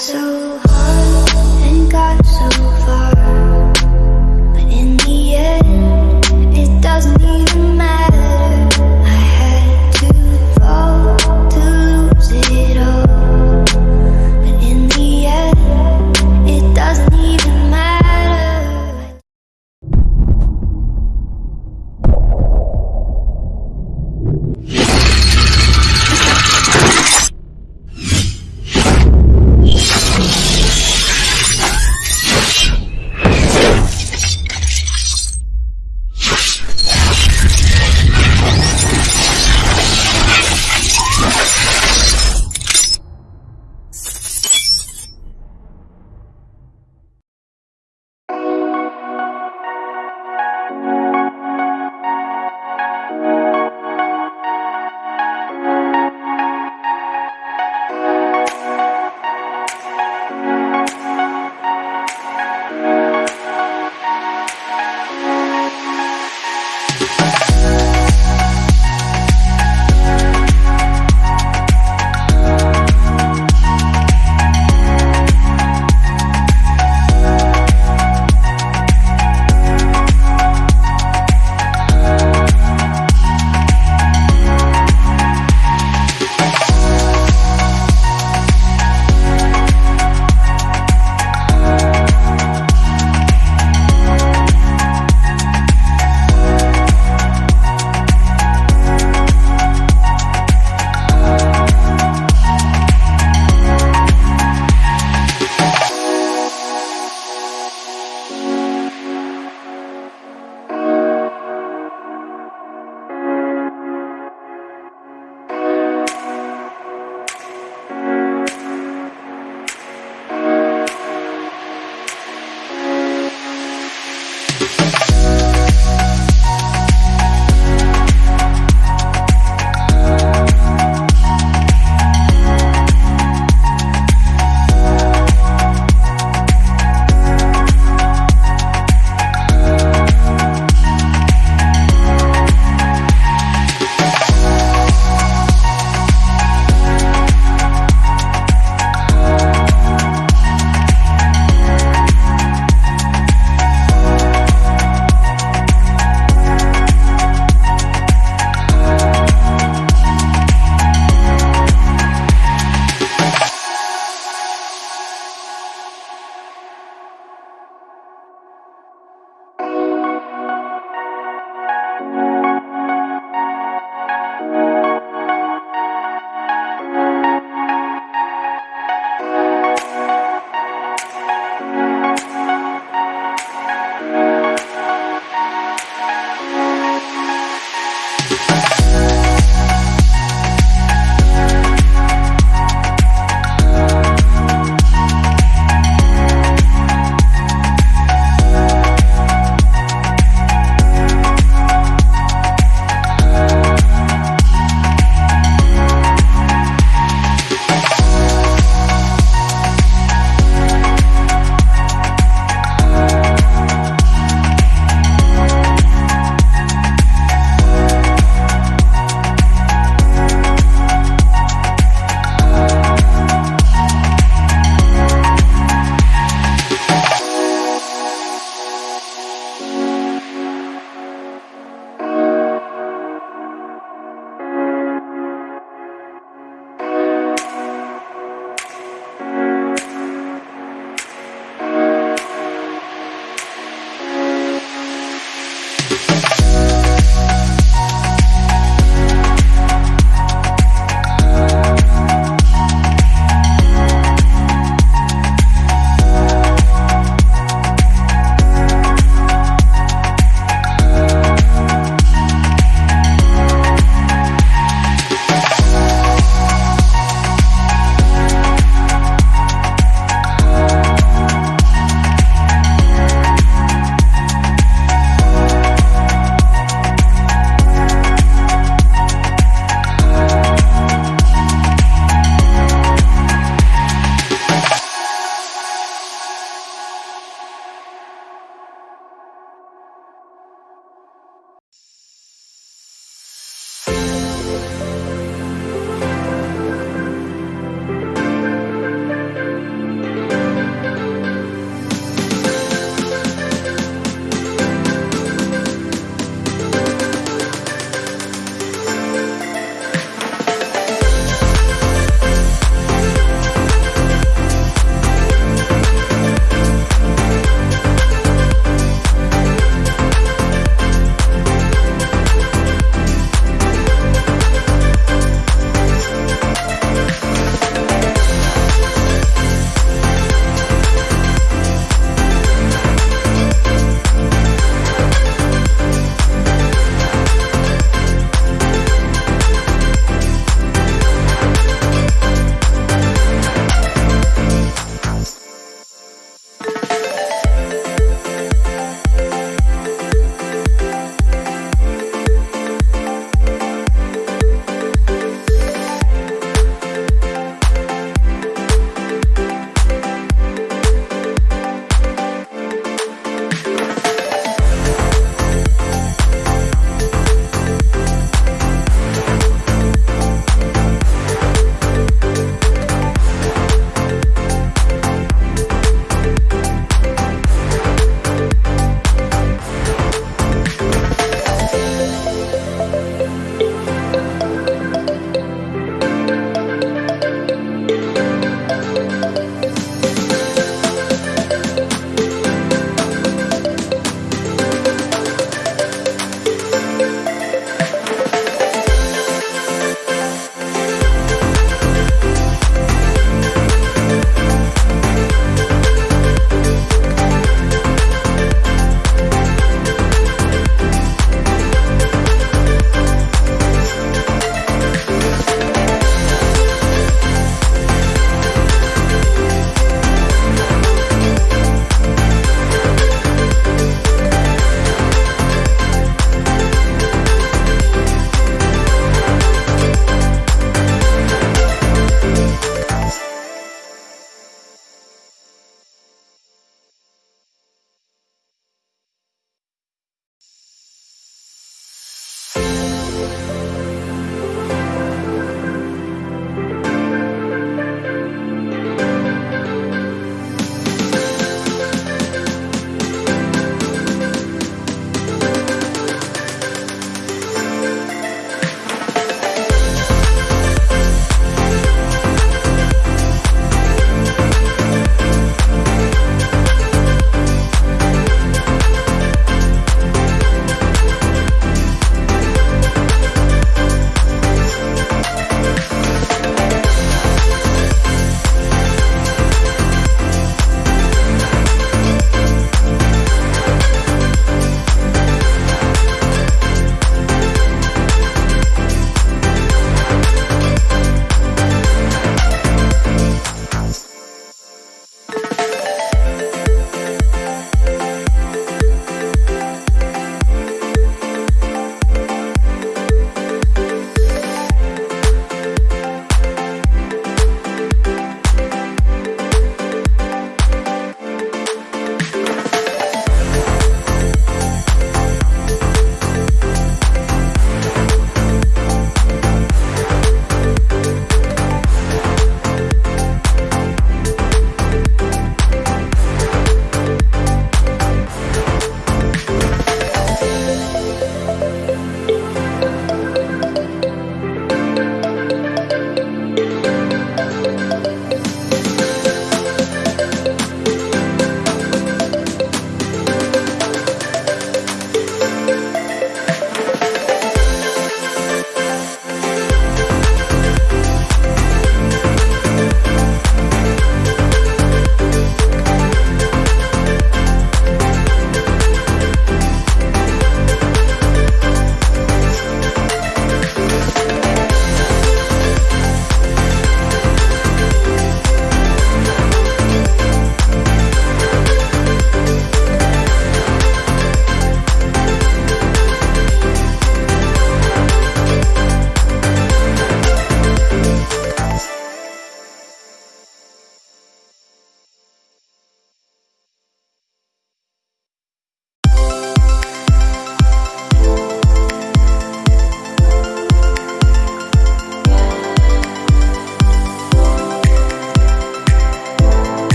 so